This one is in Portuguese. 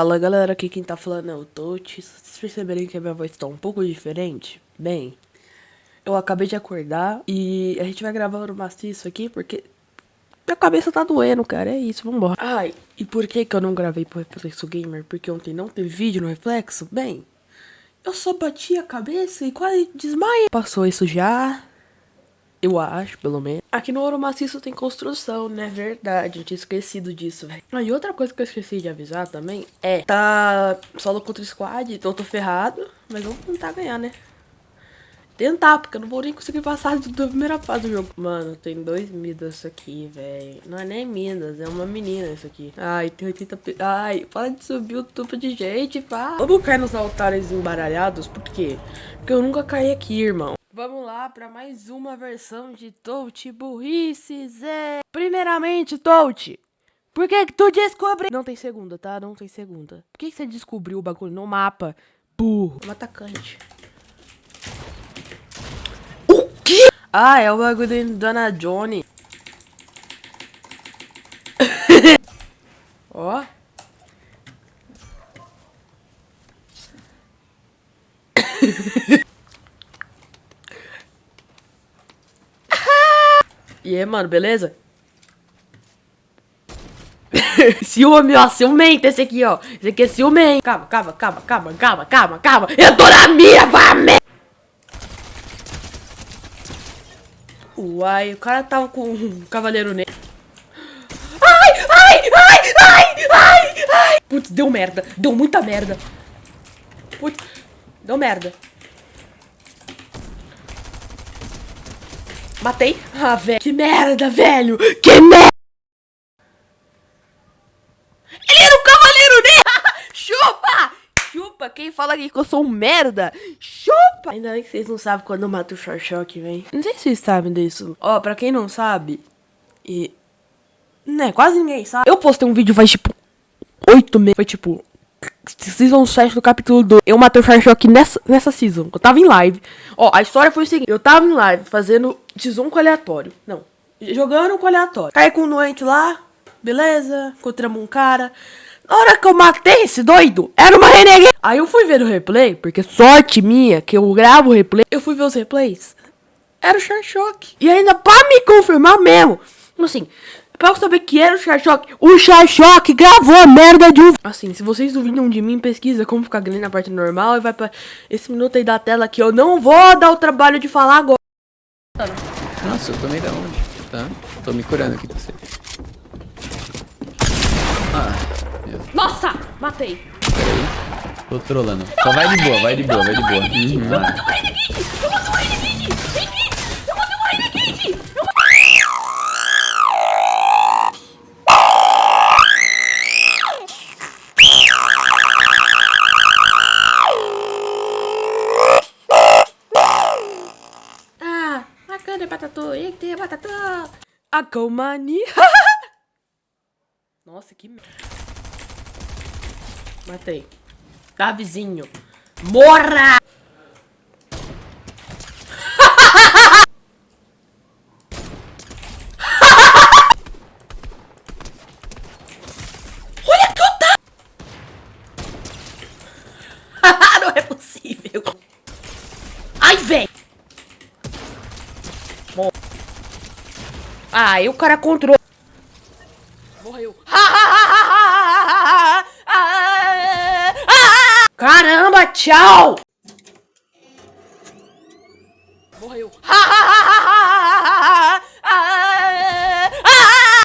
Fala galera, aqui quem tá falando é o Tote. Vocês perceberem que a minha voz tá um pouco diferente? Bem, eu acabei de acordar e a gente vai gravar o maciço aqui porque minha cabeça tá doendo, cara. É isso, vambora. Ai, e por que que eu não gravei pro Reflexo Gamer? Porque ontem não teve vídeo no Reflexo? Bem, eu só bati a cabeça e quase desmaiei. Passou isso já, eu acho, pelo menos. Aqui no Ouro Maciço tem construção, né? Verdade, eu tinha esquecido disso, velho. Ah, e outra coisa que eu esqueci de avisar também é... Tá solo contra squad, então eu tô ferrado. Mas vamos tentar ganhar, né? Tentar, porque eu não vou nem conseguir passar da primeira fase do jogo. Mano, tem dois Midas aqui, velho. Não é nem Midas, é uma menina isso aqui. Ai, tem 80... Ai, para de subir o tubo de gente, pá. Vamos cair nos altares embaralhados, por quê? Porque eu nunca caí aqui, irmão. Vamos lá para mais uma versão de Touch Burrices. É... Primeiramente, Touch, por que, que tu descobriu? Não tem segunda, tá? Não tem segunda. Por que, que você descobriu o bagulho no mapa? Burro. Um atacante. O quê? Ah, é o bagulho da Dona Johnny. Ó. E aí, mano, beleza? ciúme, ó, ciumento esse aqui, ó. Esse aqui é ciumento. Calma, calma, calma, calma, calma, calma, calma. Eu tô na minha, vai, Uai, o cara tava com um cavaleiro negro. Ai, ai, ai, ai, ai, ai. Putz, deu merda. Deu muita merda. Putz, deu merda. Matei. Ah, velho. Que merda, velho. Que merda. Ele era um cavaleiro negro. Chupa. Chupa. Quem fala aqui que eu sou um merda? Chupa. Ainda bem que vocês não sabem quando eu mato o Shock, vem. Não sei se vocês sabem disso. Ó, pra quem não sabe... E... Né, quase ninguém sabe. Eu postei um vídeo faz, tipo... Oito meses. Foi, tipo... Season 7 do capítulo 2. Eu matei o Shock nessa, nessa season. Eu tava em live. Ó, a história foi o seguinte. Eu tava em live fazendo X1 com aleatório. Não. Jogando com aleatório. Caí com um doente lá. Beleza. Encontramos um cara. Na hora que eu matei esse doido, era uma renegade. Aí eu fui ver o replay, porque sorte minha que eu gravo o replay. Eu fui ver os replays. Era o Shock. E ainda pra me confirmar mesmo. Assim, Pra eu saber que era o Charchock, o Charchock gravou a merda de um... Assim, se vocês duvidam de mim, pesquisa como ficar grande na parte normal e vai pra esse minuto aí da tela que eu não vou dar o trabalho de falar agora. Nossa, eu tomei da onde? Tá? Tô me curando aqui pra você. Ah, meu. Nossa! Matei. Peraí. Tô trolando. Só vai de boa, vai de boa, vai de boa. Uhum. Eu mato o Renegade! Eu mato o Renegade! Vem! A Comani. Nossa, que merda. Matei. Tá, vizinho. Morra! Olha que eu tá... Não é possível. Ai, velho. Ah, e o cara controlou. Morreu. Caramba, tchau. Morreu.